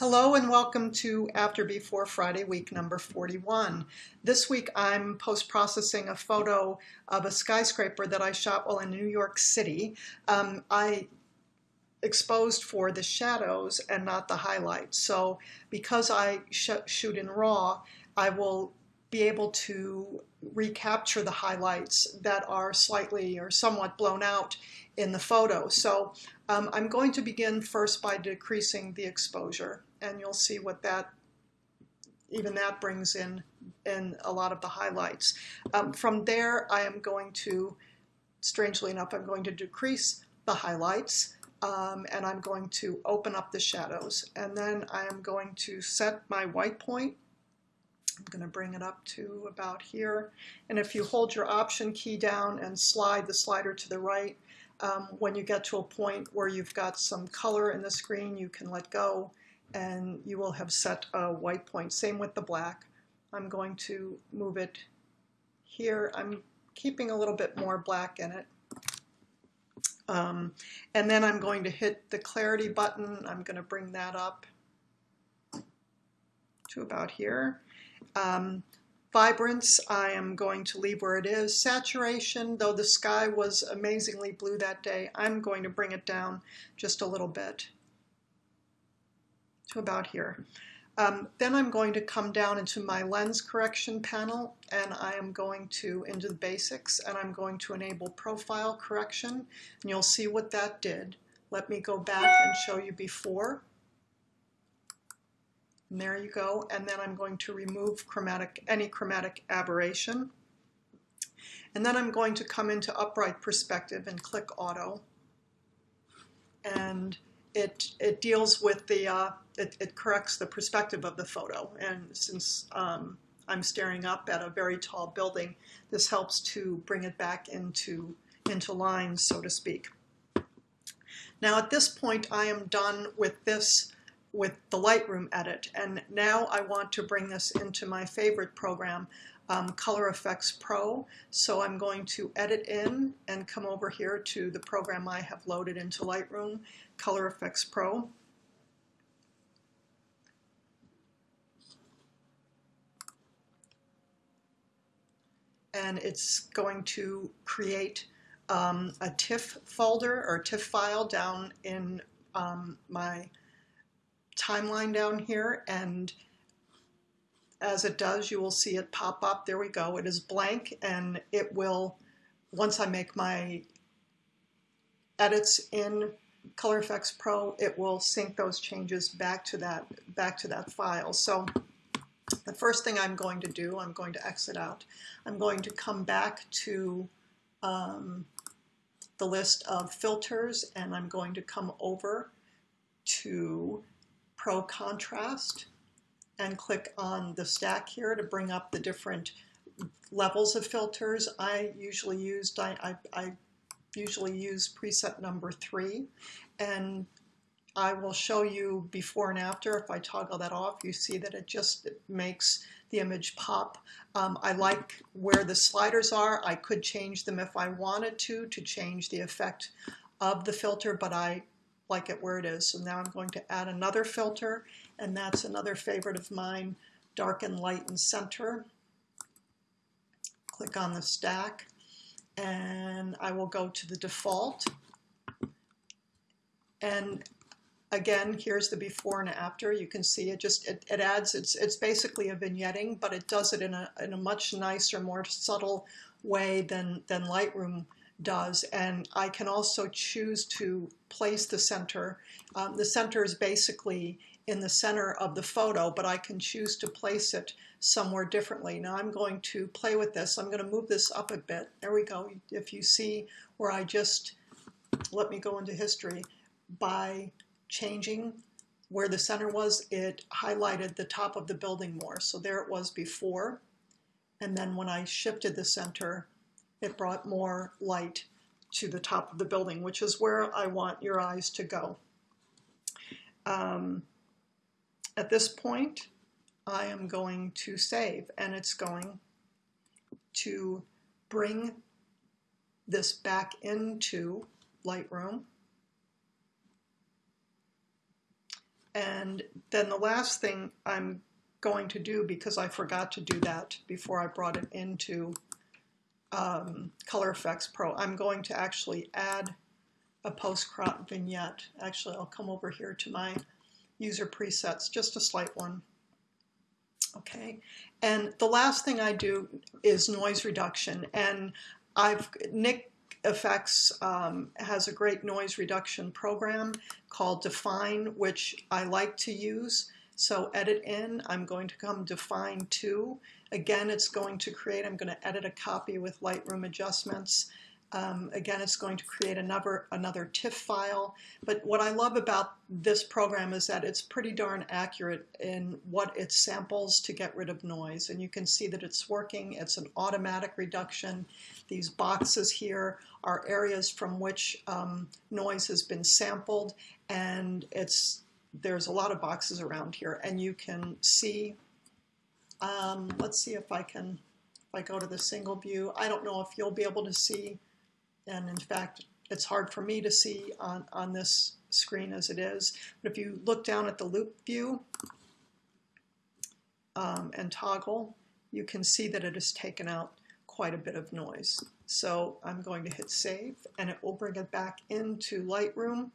Hello and welcome to After Before Friday week number 41. This week I'm post-processing a photo of a skyscraper that I shot while in New York City. Um, I exposed for the shadows and not the highlights. So because I sh shoot in RAW, I will be able to recapture the highlights that are slightly or somewhat blown out in the photo. So um, I'm going to begin first by decreasing the exposure and you'll see what that even that brings in in a lot of the highlights. Um, from there, I am going to, strangely enough, I'm going to decrease the highlights um, and I'm going to open up the shadows. And then I am going to set my white point. I'm going to bring it up to about here. And if you hold your option key down and slide the slider to the right, um, when you get to a point where you've got some color in the screen, you can let go and you will have set a white point. Same with the black. I'm going to move it here. I'm keeping a little bit more black in it. Um, and then I'm going to hit the clarity button. I'm going to bring that up to about here. Um, vibrance, I am going to leave where it is. Saturation, though the sky was amazingly blue that day, I'm going to bring it down just a little bit to about here. Um, then I'm going to come down into my lens correction panel and I am going to into the basics and I'm going to enable profile correction and you'll see what that did. Let me go back and show you before. There you go. And then I'm going to remove chromatic any chromatic aberration. And then I'm going to come into upright perspective and click auto. And it, it deals with the, uh, it, it, corrects the perspective of the photo. And since um, I'm staring up at a very tall building, this helps to bring it back into, into lines, so to speak. Now at this point, I am done with this, with the Lightroom edit. And now I want to bring this into my favorite program, um, Color Efex Pro. So I'm going to edit in and come over here to the program I have loaded into Lightroom, Color Efex Pro. And it's going to create um, a TIFF folder or TIFF file down in um, my timeline down here and as it does, you will see it pop up. There we go. It is blank and it will, once I make my edits in Color Efex Pro, it will sync those changes back to that, back to that file. So the first thing I'm going to do, I'm going to exit out. I'm going to come back to um, the list of filters and I'm going to come over to Pro Contrast and click on the stack here to bring up the different levels of filters. I usually use I, I, I usually use preset number three and I will show you before and after. If I toggle that off, you see that it just makes the image pop. Um, I like where the sliders are. I could change them if I wanted to, to change the effect of the filter, but I like it where it is. So now I'm going to add another filter and that's another favorite of mine, darken light and center. Click on the stack and I will go to the default. And again, here's the before and after. You can see it just, it, it adds, it's, it's basically a vignetting, but it does it in a, in a much nicer, more subtle way than, than Lightroom does. And I can also choose to place the center. Um, the center is basically in the center of the photo, but I can choose to place it somewhere differently. Now I'm going to play with this. I'm going to move this up a bit. There we go. If you see where I just, let me go into history, by changing where the center was, it highlighted the top of the building more. So there it was before. And then when I shifted the center, it brought more light to the top of the building, which is where I want your eyes to go. Um, at this point, I am going to save and it's going to bring this back into Lightroom. And then the last thing I'm going to do, because I forgot to do that before I brought it into um, Color Efex Pro, I'm going to actually add a post-crop vignette. Actually, I'll come over here to my user presets, just a slight one. Okay, and the last thing I do is noise reduction. And I've Nik Efex um, has a great noise reduction program called Dfine, which I like to use. So edit in, I'm going to come Dfine to. Again, it's going to create, I'm going to edit a copy with Lightroom adjustments. Um, again, it's going to create another, another TIFF file. But what I love about this program is that it's pretty darn accurate in what it samples to get rid of noise. And you can see that it's working. It's an automatic reduction. These boxes here are areas from which um, noise has been sampled. And it's there's a lot of boxes around here. And you can see, um, let's see if I can, if I go to the single view, I don't know if you'll be able to see and in fact, it's hard for me to see on, on this screen as it is. But if you look down at the loupe view um, and toggle, you can see that it has taken out quite a bit of noise. So I'm going to hit save and it will bring it back into Lightroom.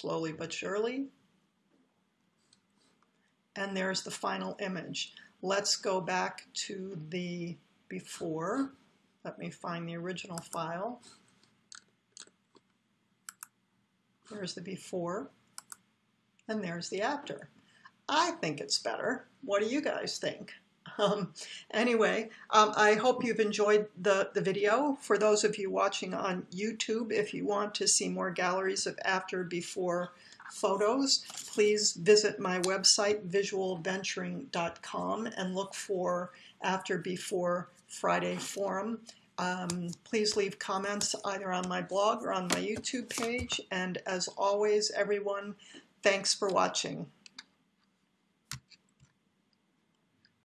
Slowly but surely and there's the final image. Let's go back to the before. Let me find the original file. There's the before, and there's the after. I think it's better. What do you guys think? Um, anyway, um, I hope you've enjoyed the, the video. For those of you watching on YouTube, if you want to see more galleries of after, before, photos, please visit my website, visualventuring.com, and look for After Before Friday Forum. Um, please leave comments either on my blog or on my YouTube page. And as always, everyone, thanks for watching.